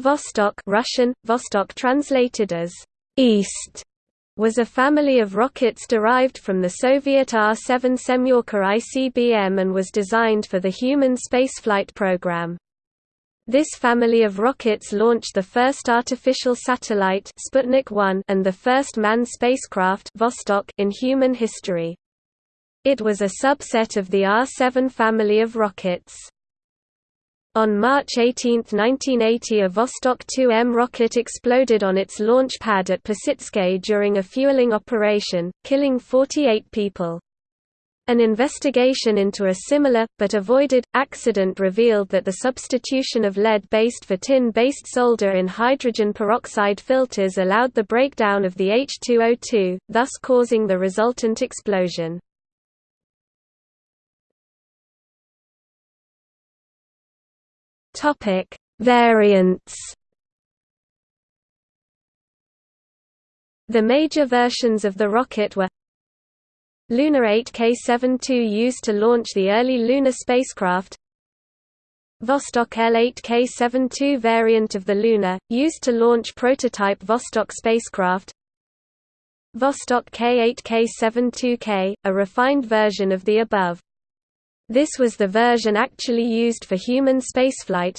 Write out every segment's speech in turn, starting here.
Vostok Russian, Vostok translated as East was a family of rockets derived from the Soviet R-7 Semyorka ICBM and was designed for the human spaceflight program. This family of rockets launched the first artificial satellite Sputnik 1 and the first manned spacecraft Vostok in human history. It was a subset of the R-7 family of rockets. On March 18, 1980 a Vostok 2M rocket exploded on its launch pad at Plesetsk during a fueling operation, killing 48 people. An investigation into a similar, but avoided, accident revealed that the substitution of lead-based for tin-based solder in hydrogen peroxide filters allowed the breakdown of the H2O2, thus causing the resultant explosion. Topic: Variants. The major versions of the rocket were Lunar 8K-72 used to launch the early lunar spacecraft Vostok L-8K-72 variant of the Luna, used to launch prototype Vostok spacecraft Vostok K-8K-72K, a refined version of the above. This was the version actually used for human spaceflight.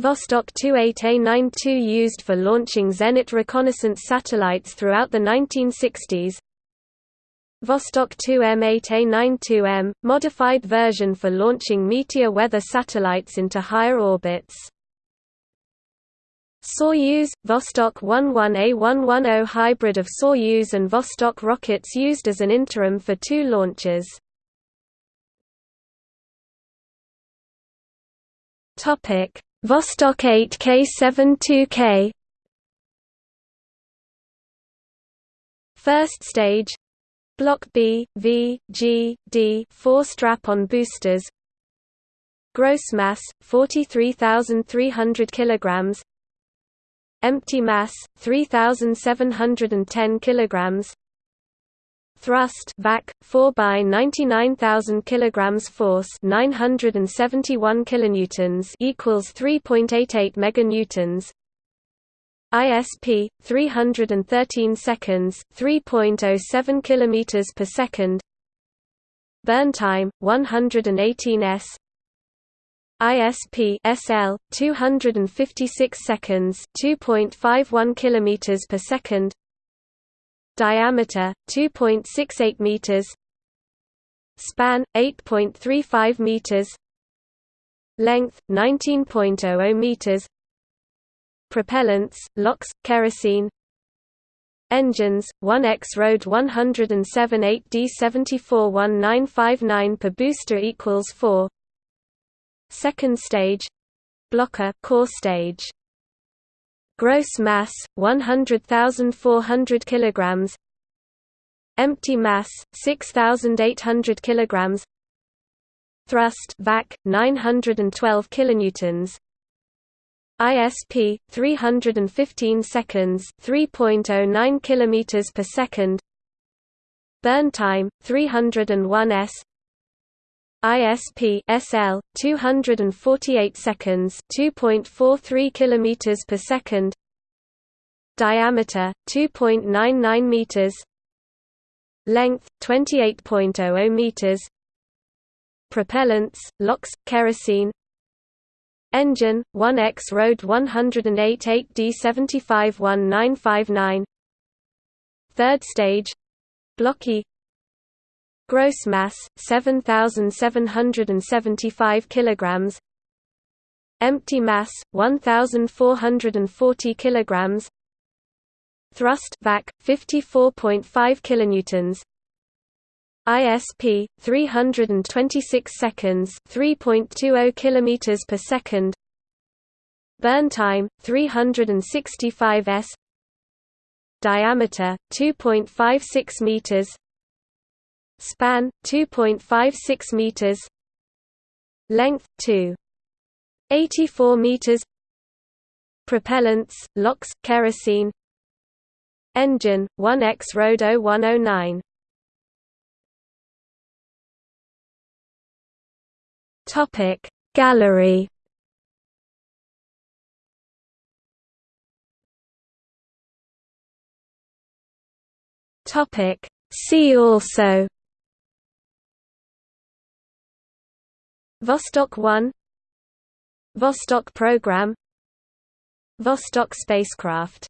Vostok 28A92 used for launching Zenit reconnaissance satellites throughout the 1960s. Vostok 2M8A92M, modified version for launching meteor weather satellites into higher orbits. Soyuz, Vostok 11A110 hybrid of Soyuz and Vostok rockets used as an interim for two launches. Topic: Vostok 8K72K First stage. Block B, V, G, D 4 strap-on boosters. Gross mass 43,300 kilograms. Empty mass 3,710 kilograms thrust vac 4 by 99000 kilograms force 971 kilonewtons equals 3.88 meganewtons. ISP 313 seconds 3.07 kilometers per second. Burn time 118 s. ISP SL 256 seconds 2.51 kilometers per second diameter 2.68 meters span 8.35 meters length 19.00 meters propellants LOX kerosene engines 1X RD-107 8D74 1959 per booster equals 4 second stage Block A core stage Gross mass 100,400 kilograms. Empty mass 6,800 kilograms. Thrust vac 912 kilonewtons. ISP 315 seconds 3.09 kilometers per second. Burn time 301 s. ISP SL 248 seconds 2.43 kilometers per second. Diameter 2.99 meters. Length 28.00 meters. Propellants LOX kerosene. Engine 1X RD-108 8D75 1959 third stage. Blocky Gross mass 7775 kilograms. Empty mass 1440 kilograms. Thrust vac 54.5 kilonewtons. ISP 326 seconds 3.20 kilometers per second. Burn time 365 s. Diameter 2.56 meters Span 2.56 meters. Length 2.84 meters. Propellants: LOX, kerosene. Engine: 1X RD-0109. Topic Gallery Topic See also Vostok 1 Vostok program Vostok spacecraft